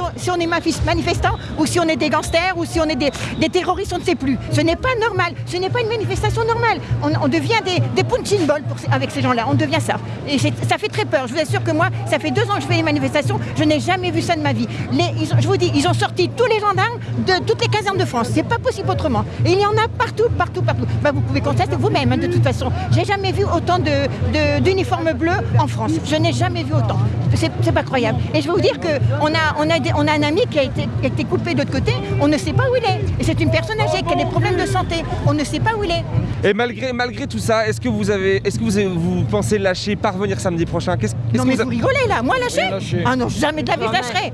on, si on est manifestant ou si on est des gangsters ou si on est des, terroristes, on ne sait plus. Ce n'est pas normal, ce n'est pas une manifestation normale. On, devient des, des punching avec ces gens-là, on devient ça. Et ça fait très peur. Je vous assure que moi, ça fait deux ans que je fais les manifestations, je n'ai jamais vu ça de ma vie. Je vous dis, ils ont sorti tous les gendarmes de toutes les casernes de France. C'est pas possible autrement. Et il y en a partout, partout, partout. Bah, vous pouvez constater vous-même, hein, de toute façon. J'ai jamais vu autant d'uniformes de, bleus en France. Je n'ai jamais vu autant. C'est pas croyable. Et je vais vous dire qu'on a, on a, on a un ami qui a été, qui a été coupé de l'autre côté, on ne sait pas où il est. Et c'est une personne âgée qui a des problèmes de santé. On ne sait pas où il est. Et malgré, malgré tout ça, est-ce que vous avez, est-ce que vous, vous pensez lâcher, parvenir samedi prochain? Qu Non mais vous, rigolez là, moi lâcher, Ah non, jamais de la vie je lâcherai.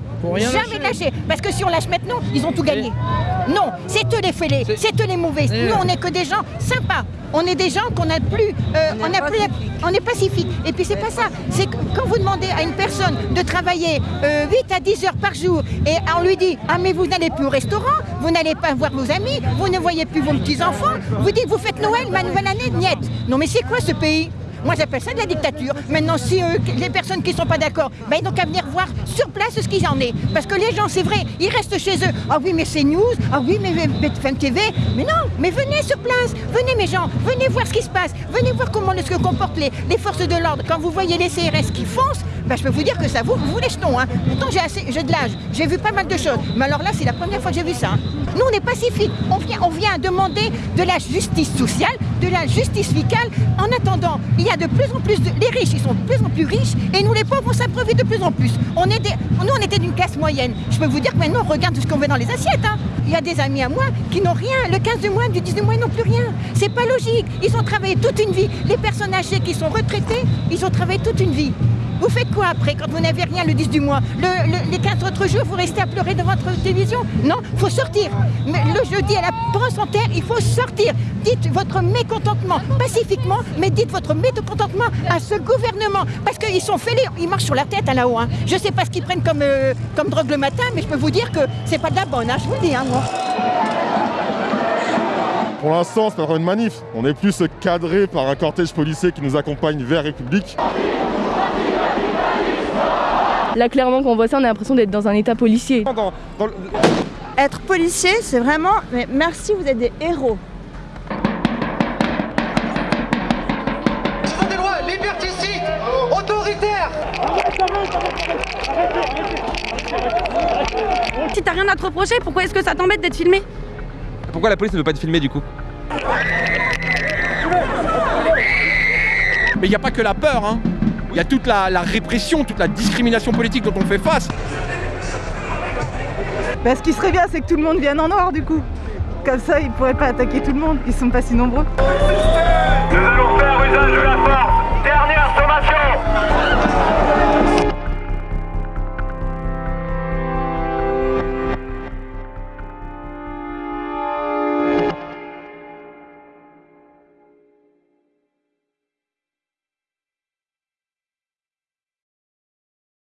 Jamais de lâcher. Parce que si on lâche maintenant, ils ont tout gagné. Non, c'est eux les fêlés, c'est eux les mauvais. Nous, on n'est que des gens sympas. On est des gens qu'on a plus, euh, on, a plus, on est pacifique. Et puis c'est pas ça. C'est quand vous demandez à une personne de travailler euh, 8 à 10 heures par jour. Et on lui dit ah mais vous n'allez plus au restaurant, vous n'allez pas voir vos amis, vous ne voyez plus vos petits enfants, vous dites vous faites Noël, ma nouvelle année, niet. Non mais c'est quoi ce pays? Moi j'appelle ça de la dictature. Maintenant, si les personnes qui ne sont pas d'accord, ben, ils n'ont qu'à venir voir sur place ce qu'il en est. Parce que les gens, c'est vrai, ils restent chez eux. Ah oui, mais c'est news, ah oui, mais BFM TV. Mais non, mais venez sur place, venez mes gens, venez voir ce qui se passe, venez voir comment se comportent les, les forces de l'ordre. Quand vous voyez les CRS qui foncent, ben, je peux vous dire que ça vous, vous les jetons. Hein. Pourtant, j'ai de l'âge, j'ai vu pas mal de choses. Mais alors là, c'est la première fois que j'ai vu ça. Hein. Nous, on est pacifiques. On vient, on vient demander de la justice sociale, de la justice fiscale. En attendant, il y a de plus en plus de... Les riches, ils sont de plus en plus riches et nous, les pauvres, on s'approvit de plus en plus. On des... Nous, on était d'une classe moyenne. Je peux vous dire que maintenant, on regarde ce qu'on veut dans les assiettes. Hein. Il y a des amis à moi qui n'ont rien. Le 15 de mois, du 10 de mois, ils n'ont plus rien. C'est pas logique. Ils ont travaillé toute une vie. Les personnes âgées qui sont retraitées, ils ont travaillé toute une vie. Vous faites quoi après quand vous n'avez rien le 10 du mois le, le, Les 15 autres jours, vous restez à pleurer devant votre télévision Non, il faut sortir. Mais le jeudi à la France en terre, il faut sortir. Dites votre mécontentement pacifiquement, mais dites votre mécontentement à ce gouvernement. Parce qu'ils sont fêlés, ils marchent sur la tête à là-haut. Hein. Je ne sais pas ce qu'ils prennent comme, euh, comme drogue le matin, mais je peux vous dire que c'est pas de la bonne, hein, je vous le dis. Hein, moi. Pour l'instant, c'est pas une manif. On est plus cadré par un cortège policier qui nous accompagne vers République. Là, clairement, quand on voit ça, on a l'impression d'être dans un état policier. Dans, dans le... Être policier, c'est vraiment... Mais merci, vous êtes des héros. Ce sont des lois liberticides, autoritaires Si t'as rien à te reprocher, pourquoi est-ce que ça t'embête d'être filmé? Pourquoi la police ne veut pas être filmée du coup? Mais il n'y a pas que la peur, hein il y a toute la, répression, toute la discrimination politique dont on fait face. Bah, ce qui serait bien, c'est que tout le monde vienne en noir du coup. Comme ça, ils pourraient pas attaquer tout le monde, ils sont pas si nombreux.